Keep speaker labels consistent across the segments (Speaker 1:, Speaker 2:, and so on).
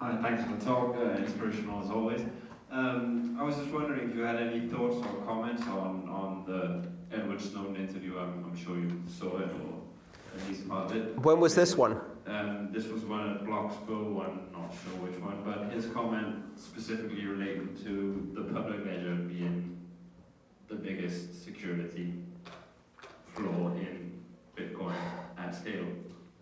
Speaker 1: Hi, thanks for the talk. Uh, inspirational as always. Um, I was just wondering if you had any thoughts or comments on, on the Edward Snowden interview. I'm, I'm sure you saw it or at least part of it.
Speaker 2: When was this one?
Speaker 1: Um, this was one at Bloxburg, I'm not sure which one, but his comment specifically related to the public ledger being the biggest security flaw in Bitcoin at scale.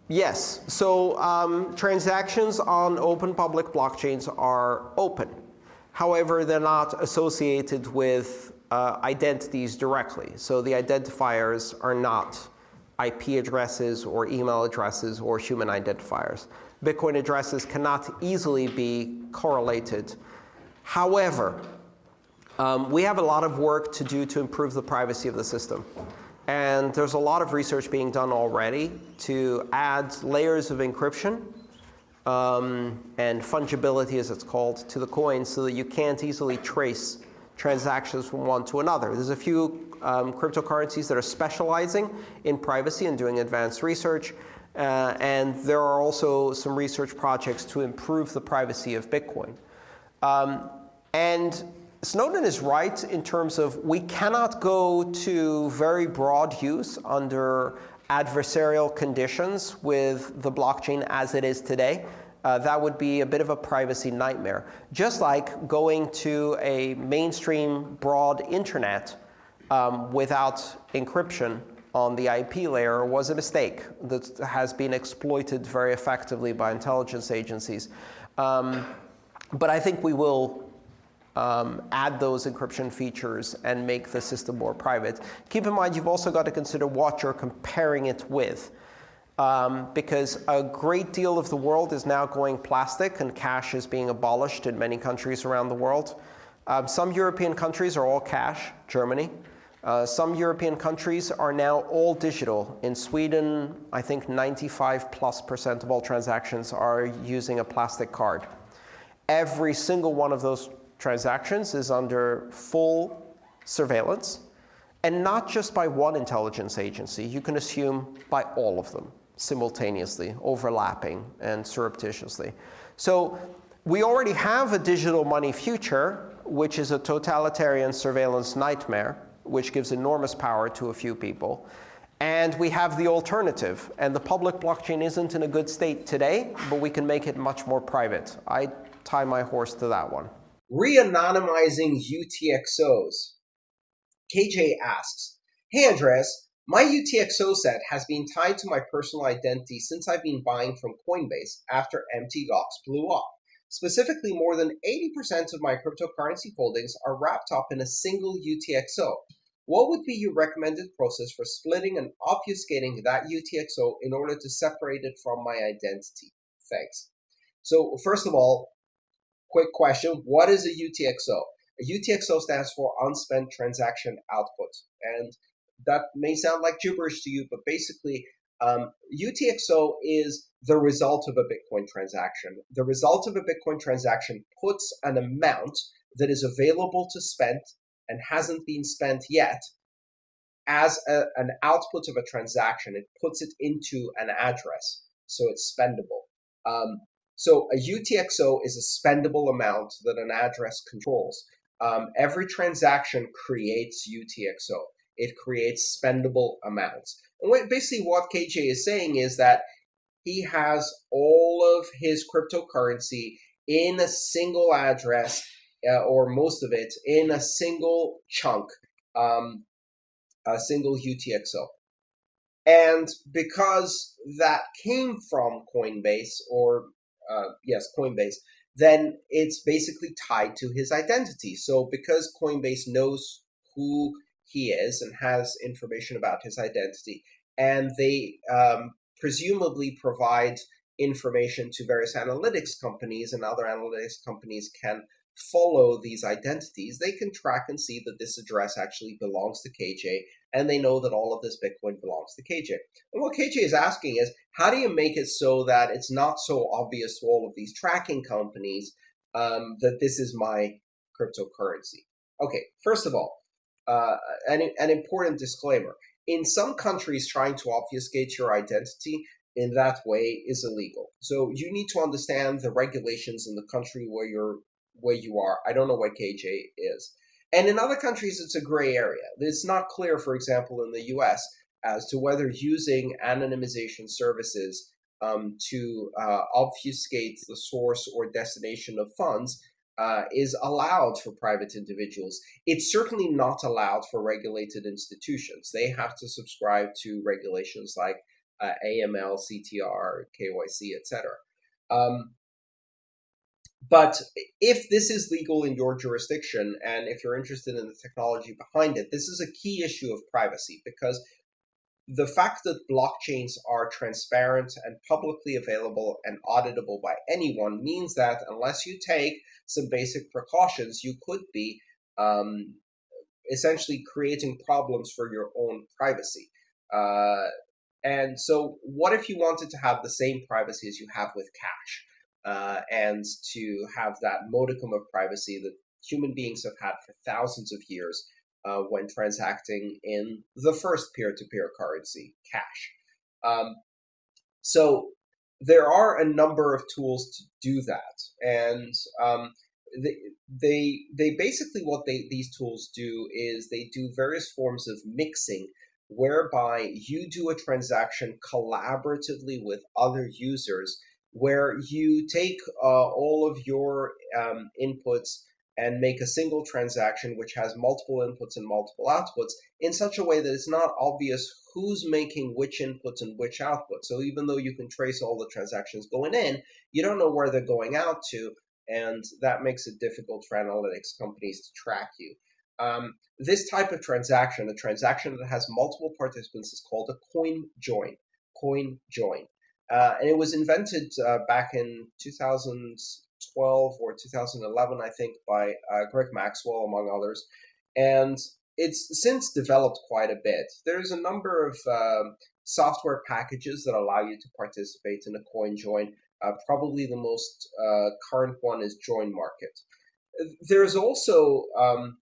Speaker 2: Yes. So um, transactions on open public blockchains are open. However, they're not associated with uh, identities directly. So the identifiers are not IP addresses or email addresses or human identifiers. Bitcoin addresses cannot easily be correlated. However, um, we have a lot of work to do to improve the privacy of the system. And there's a lot of research being done already to add layers of encryption um, and fungibility, as it's called, to the coin so that you can't easily trace transactions from one to another. There's a few um, cryptocurrencies that are specializing in privacy and doing advanced research. Uh, and there are also some research projects to improve the privacy of Bitcoin. Um, and Snowden is right in terms of we cannot go to very broad use under adversarial conditions with the blockchain as it is today. Uh, that would be a bit of a privacy nightmare. Just like going to a mainstream broad internet um, without encryption on the IP layer was a mistake that has been exploited very effectively by intelligence agencies. Um, but I think we will um, add those encryption features and make the system more private. Keep in mind, you've also got to consider what you're comparing it with. Um, because a great deal of the world is now going plastic, and cash is being abolished in many countries around the world. Um, some European countries are all cash, Germany. Uh, some European countries are now all digital. In Sweden, I think 95 plus percent of all transactions are using a plastic card. Every single one of those transactions is under full surveillance, and not just by one intelligence agency. You can assume by all of them simultaneously, overlapping, and surreptitiously. So we already have a digital money future, which is a totalitarian surveillance nightmare, which gives enormous power to a few people. And we have the alternative. And the public blockchain isn't in a good state today, but we can make it much more private. I tie my horse to that one.
Speaker 3: Re-anonymizing UTXOs. KJ asks, Hey Andreas, my UTXO set has been tied to my personal identity since I've been buying from Coinbase after Mt. Gox blew up. Specifically, more than 80% of my cryptocurrency holdings are wrapped up in a single UTXO. What would be your recommended process for splitting and obfuscating that UTXO in order to separate it from my identity? Thanks. So first of all, quick question. What is a UTXO? A UTXO stands for unspent transaction output. And that may sound like gibberish to you, but basically, um, UTXO is the result of a Bitcoin transaction. The result of a Bitcoin transaction puts an amount that is available to spend and hasn't been spent yet as a, an output of a transaction. It puts it into an address, so it's spendable. Um, so a UTXO is a spendable amount that an address controls. Um, every transaction creates UTXO. It creates spendable amounts. And what, basically what KJ is saying is that he has all of his cryptocurrency in a single address, uh, or most of it in a single chunk, um, a single UTXO. And because that came from Coinbase, or uh, yes, Coinbase, then it's basically tied to his identity. So because Coinbase knows who he is and has information about his identity, and they um, presumably provide information to various analytics companies, and other analytics companies can follow these identities, they can track and see that this address actually belongs to KJ, and they know that all of this Bitcoin belongs to KJ. And what KJ is asking is, how do you make it so that it's not so obvious to all of these tracking companies um, that this is my cryptocurrency? Okay, first of all, uh, an, an important disclaimer. In some countries, trying to obfuscate your identity
Speaker 2: in that way is illegal. So you need to understand the regulations in the country where you're where you are. I don't know what KJ is. And in other countries, it's a gray area. It's not clear, for example, in the US, as to whether using anonymization services um, to uh, obfuscate the source or destination of funds uh, is allowed for private individuals. It's certainly not allowed for regulated institutions. They have to subscribe to regulations like uh, AML, CTR, KYC, etc. Um, but if this is legal in your jurisdiction, and if you're interested in the technology behind it, this is a key issue of privacy because the fact that blockchains are transparent and publicly available and auditable by anyone means that unless you take some basic precautions, you could be um, essentially creating problems for your own privacy. Uh, and so, what if you wanted to have the same privacy as you have with cash? Uh, and to have that modicum of privacy that human beings have had for thousands of years uh, when transacting in the first peer-to-peer currency, cash. Um, so there are a number of tools to do that, and um, they, they they basically what they these tools do is they do various forms of mixing whereby you do a transaction collaboratively with other users where you take uh, all of your um, inputs and make a single transaction which has multiple inputs and multiple outputs in such a way that it's not obvious who's making which inputs and which outputs. So even though you can trace all the transactions going in, you don't know where they're going out to, and that makes it difficult for analytics companies to track you. Um, this type of transaction, a transaction that has multiple participants, is called a coin join. Coin join. Uh, and it was invented uh, back in 2012 or 2011, I think, by uh, Greg Maxwell, among others. And it's since developed quite a bit. There's a number of um, software packages that allow you to participate in a coin join. Uh, probably the most uh, current one is Join Market. There's also um,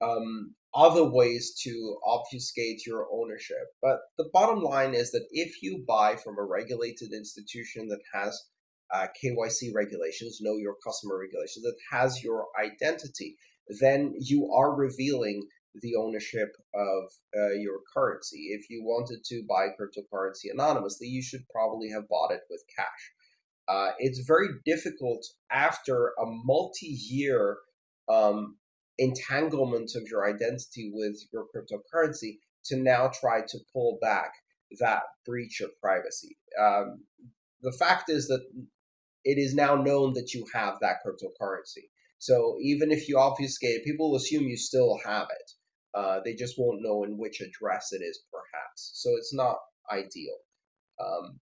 Speaker 2: um, other ways to obfuscate your ownership. But the bottom line is that if you buy from a regulated institution that has uh, KYC regulations, know your customer regulations, that has your identity, then you are revealing the ownership of uh, your currency. If you wanted to buy cryptocurrency anonymously, you should probably have bought it with cash. Uh, it's very difficult after a multi-year um, entanglement of your identity with your cryptocurrency to now try to pull back that breach of privacy. Um, the fact is that it is now known that you have that cryptocurrency. So even if you obfuscate, people will assume you still have it. Uh, they just won't know in which address it is, perhaps. So it's not ideal. Um,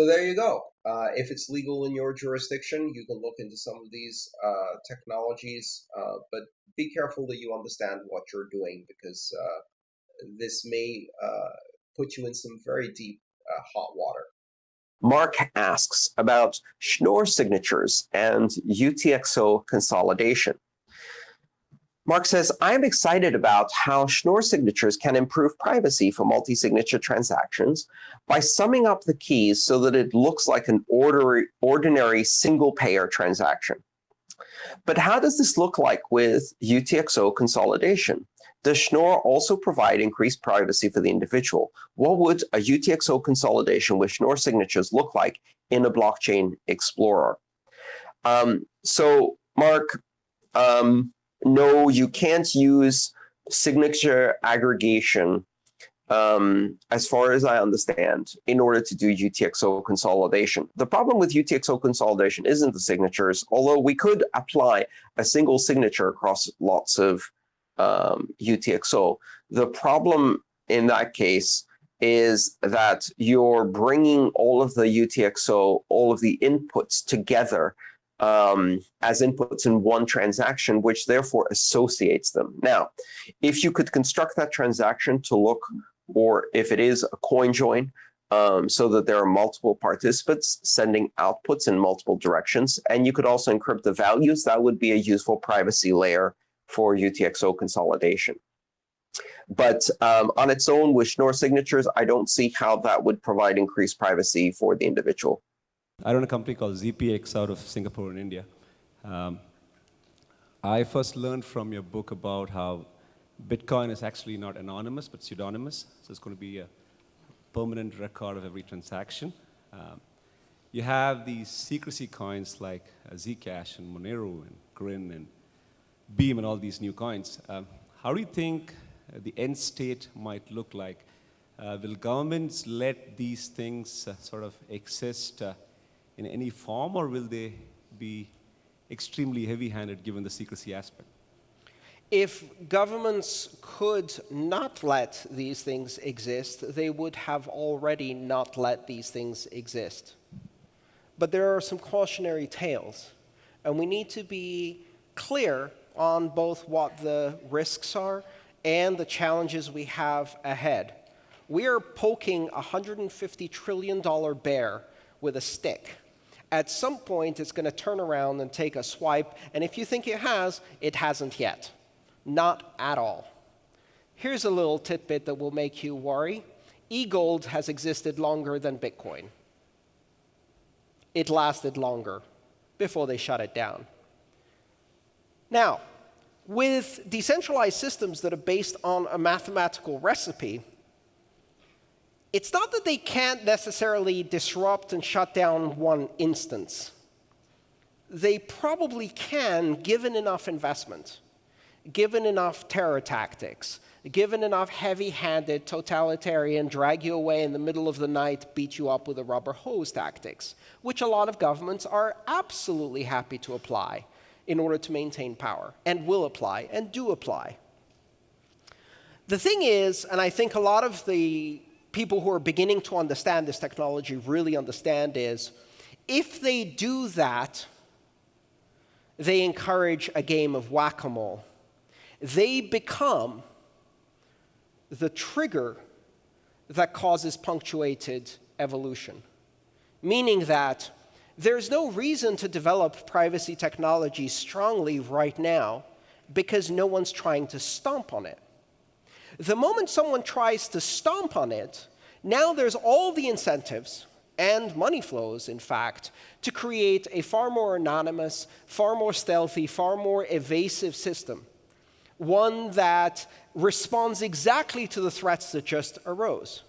Speaker 2: so there you go. Uh, if it's legal in your jurisdiction, you can look into some of these uh, technologies, uh, but be careful that you understand what you're doing because uh, this may uh, put you in some very deep uh, hot water.
Speaker 4: Mark asks about Schnorr signatures and UTXO consolidation. Mark says, I am excited about how Schnorr signatures can improve privacy for multi-signature transactions by summing up the keys so that it looks like an ordinary, ordinary single-payer transaction. But how does this look like with UTXO consolidation? Does Schnorr also provide increased privacy for the individual? What would a UTXO consolidation with Schnorr signatures look like in a blockchain explorer? Um, so, Mark, um, no, you can't use signature aggregation, um, as far as I understand, in order to do UTXO consolidation. The problem with UTXO consolidation isn't the signatures, although we could apply a single signature across lots of um, UTXO. The problem in that case is that you're bringing all of the UTXO, all of the inputs together um, as inputs in one transaction, which therefore associates them. Now, if you could construct that transaction to look, or if it is a coin join, um, so that there are multiple participants sending outputs in multiple directions, and you could also encrypt the values, that would be a useful privacy layer for UTXO consolidation.
Speaker 2: But um, on its own, with Schnorr signatures, I don't see how that would provide increased privacy for the individual.
Speaker 5: I run a company called ZPX out of Singapore in India. Um, I first learned from your book about how Bitcoin is actually not anonymous but pseudonymous. So it's going to be a permanent record of every transaction. Um, you have these secrecy coins like uh, Zcash and Monero and Grin and Beam and all these new coins. Um, how do you think the end state might look like? Uh, will governments let these things uh, sort of exist uh, in any form, or will they be extremely heavy-handed given the secrecy aspect?
Speaker 2: If governments could not let these things exist, they would have already not let these things exist. But there are some cautionary tales, and we need to be clear on both what the risks are and the challenges we have ahead. We are poking a $150 trillion bear with a stick. At some point, it's going to turn around and take a swipe, and if you think it has, it hasn't yet. Not at all. Here's a little tidbit that will make you worry. E-gold has existed longer than Bitcoin. It lasted longer before they shut it down. Now, with decentralized systems that are based on a mathematical recipe, it's not that they can't necessarily disrupt and shut down one instance. They probably can, given enough investment, given enough terror tactics, given enough heavy-handed totalitarian drag you away in the middle of the night, beat you up with a rubber hose tactics, which a lot of governments are absolutely happy to apply in order to maintain power, and will apply, and do apply. The thing is, and I think a lot of the people who are beginning to understand this technology really understand is, if they do that, they encourage a game of whack-a-mole. They become the trigger that causes punctuated evolution, meaning that there's no reason to develop privacy technology strongly right now because no one's trying to stomp on it. The moment someone tries to stomp on it, now there's all the incentives and money flows, in fact, to create a far more anonymous, far more stealthy, far more evasive system. One that responds exactly to the threats that just arose.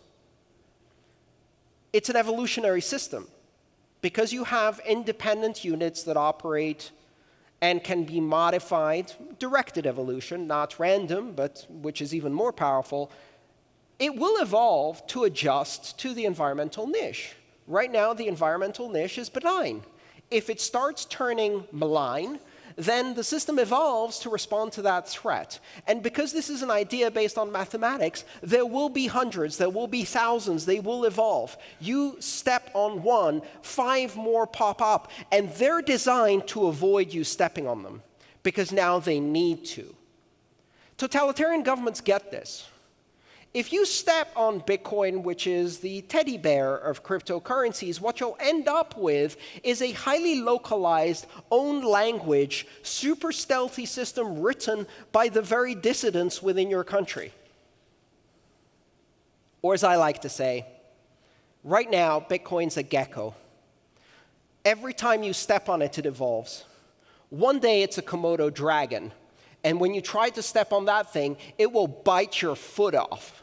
Speaker 2: It's an evolutionary system because you have independent units that operate and can be modified, directed evolution, not random, but which is even more powerful, it will evolve to adjust to the environmental niche. Right now, the environmental niche is benign. If it starts turning malign, then the system evolves to respond to that threat. And because this is an idea based on mathematics, there will be hundreds, there will be thousands, they will evolve. You step on one, five more pop up, and they're designed to avoid you stepping on them, because now they need to. Totalitarian governments get this. If you step on Bitcoin, which is the teddy bear of cryptocurrencies, what you'll end up with is a highly localized, own language, super stealthy system written by the very dissidents within your country. Or as I like to say, right now, Bitcoin's a gecko. Every time you step on it, it evolves. One day, it's a Komodo dragon. And when you try to step on that thing, it will bite your foot off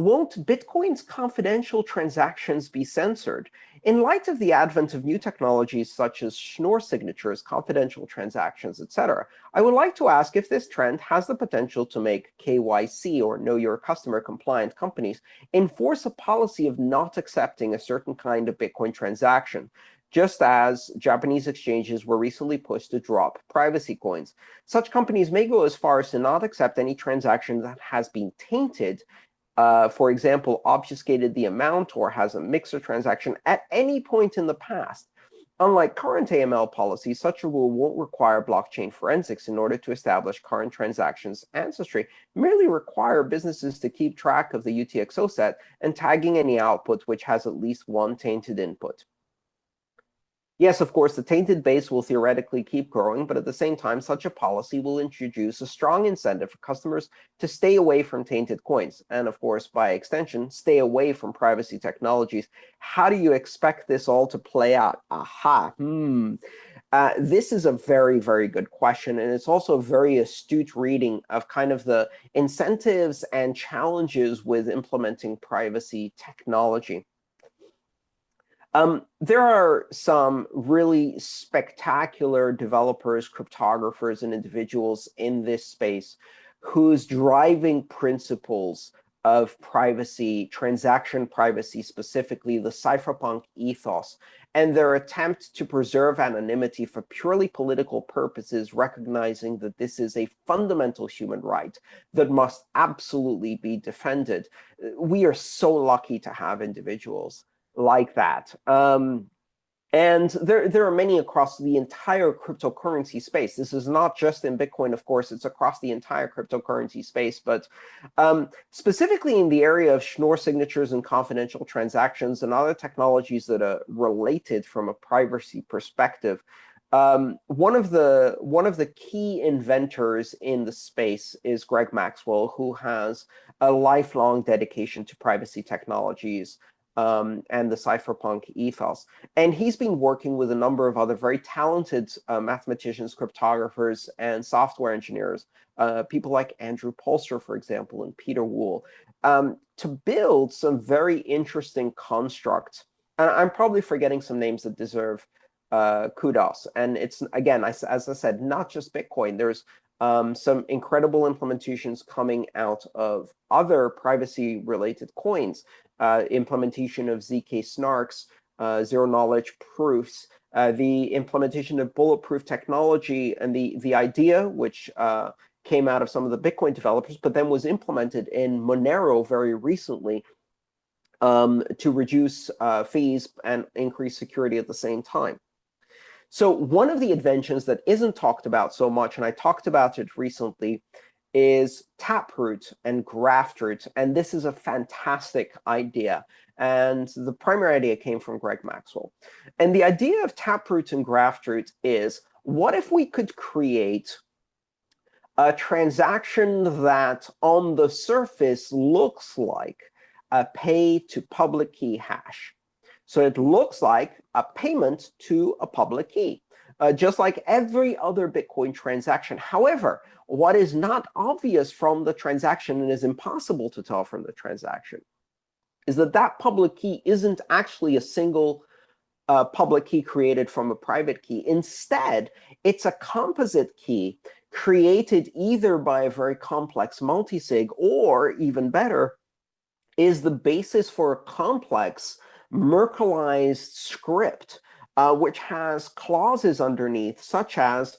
Speaker 2: won't Bitcoin's confidential transactions be censored? In light of the advent of new technologies such as Schnorr signatures, confidential transactions, etc., I would like to ask if this trend has the potential to make KYC, or Know Your Customer compliant companies, enforce a policy of not accepting a certain kind of Bitcoin transaction, just as Japanese exchanges were recently pushed to drop privacy coins. Such companies may go as far as to not accept any transaction that has been tainted uh, for example, obfuscated the amount or has a mixer transaction at any point in the past. Unlike current AML policies, such a rule won't require blockchain forensics in order to establish current transactions ancestry, merely require businesses to keep track of the UTXO set and tagging any output which has at least one tainted input. Yes, of course, the tainted base will theoretically keep growing, but at the same time, such a policy will introduce a strong incentive for customers to stay away from tainted coins, and of course, by extension, stay away from privacy technologies. How do you expect this all to play out? Aha, hmm. Uh, this is a very, very good question, and it's also a very astute reading of kind of the incentives and challenges with implementing privacy technology. Um, there are some really spectacular developers, cryptographers, and individuals in this space whose driving principles of privacy, transaction privacy specifically, the cypherpunk ethos, and their attempt to preserve anonymity for purely political purposes, recognizing that this is a fundamental human right that must absolutely be defended. We are so lucky to have individuals like that. Um, and there, there are many across the entire cryptocurrency space. This is not just in Bitcoin, of course. It's across the entire cryptocurrency space. But um, specifically in the area of Schnorr signatures and confidential transactions and other technologies that are related from a privacy perspective, um, one of the one of the key inventors in the space is Greg Maxwell, who has a lifelong dedication to privacy technologies um, and the cypherpunk ethos. And he's been working with a number of other very talented uh, mathematicians, cryptographers, and software engineers, uh, people like Andrew Poelstra, for example, and Pieter Wuille, um, to build some very interesting constructs. And I'm probably forgetting some names that deserve uh, kudos. And it's, again, as I said, not just Bitcoin. There's um, some incredible implementations coming out of other privacy-related coins uh, implementation of ZK snarks, uh, zero-knowledge proofs, uh, the implementation of bulletproof technology, and the, the idea, which uh, came out of some of the Bitcoin developers, but then was implemented in Monero very recently um, to reduce uh, fees and increase security at the same time. So one of the inventions that isn't talked about so much, and I talked about it recently, is Taproot and Graftroot. And this is a fantastic idea. And the primary idea came from Greg Maxwell. And the idea of Taproot and Graftroot is, what if we could create a transaction that on the surface looks like a pay to public key hash? So it looks like a payment to a public key, uh, just like every other Bitcoin transaction. However, what is not obvious from the transaction and is impossible to tell from the transaction is that that public key isn't actually a single uh, public key created from a private key. Instead, it's a composite key created either by a very complex multisig or, even better, is the basis for a complex Merkleized script, uh, which has clauses underneath, such as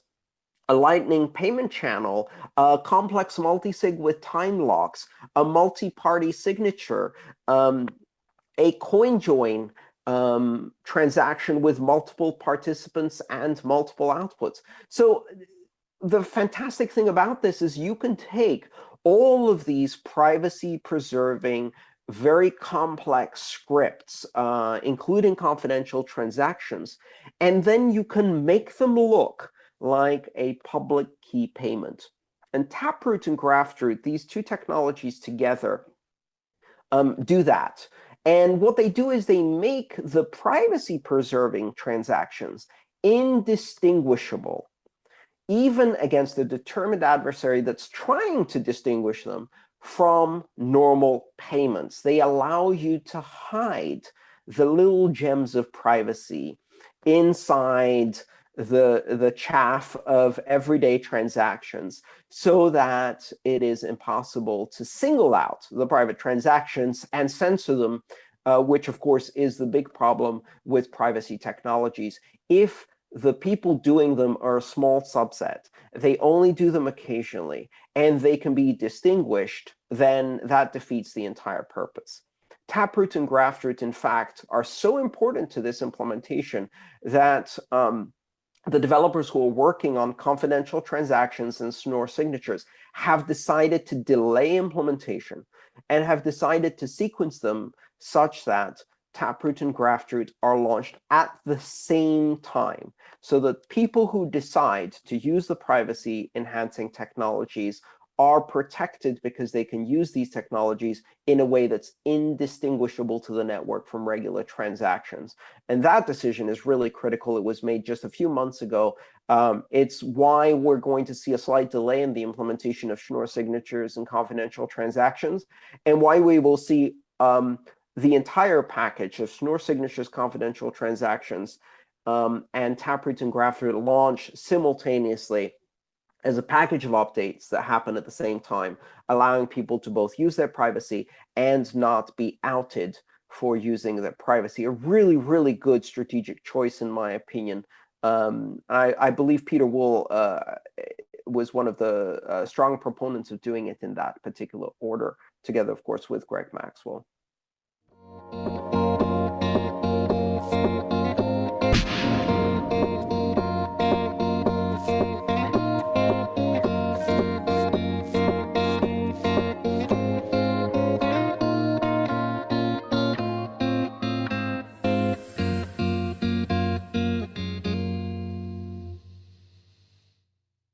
Speaker 2: a Lightning payment channel, a complex multisig with time locks, a multi-party signature, um, a coin join um, transaction with multiple participants and multiple outputs. So the fantastic thing about this is you can take all of these privacy-preserving, very complex scripts, uh, including confidential transactions, and then you can make them look like a public key payment. And Taproot and Graftroot, these two technologies together, um, do that. And what they do is they make the privacy-preserving transactions indistinguishable, even against a determined adversary that's trying to distinguish them from normal payments. They allow you to hide the little gems of privacy inside the, the chaff of everyday transactions so that it is impossible to single out the private transactions and censor them, uh, which, of course, is the big problem with privacy technologies. If the people doing them are a small subset, they only do them occasionally, and they can be distinguished, then that defeats the entire purpose. Taproot and Graftroot, in fact, are so important to this implementation that um, the developers who are working on confidential transactions and Schnorr signatures have decided to delay implementation and have decided to sequence them such that Taproot and Graftroot are launched at the same time so that people who decide to use the privacy enhancing technologies are protected because they can use these technologies in a way that's indistinguishable to the network from regular transactions. And that decision is really critical. It was made just a few months ago. Um, it's why we're going to see a slight delay in the implementation of Schnorr signatures and confidential transactions, and why we will see um, the entire package of Schnorr signatures, confidential transactions, um, and Taproot and Graftroot launch simultaneously as a package of updates that happen at the same time, allowing people to both use their privacy and not be outed for using their privacy. A really, really good strategic choice, in my opinion. Um, I, I, believe Pieter Wuille uh, was one of the uh, strong proponents of doing it in that particular order, together, of course, with Greg Maxwell.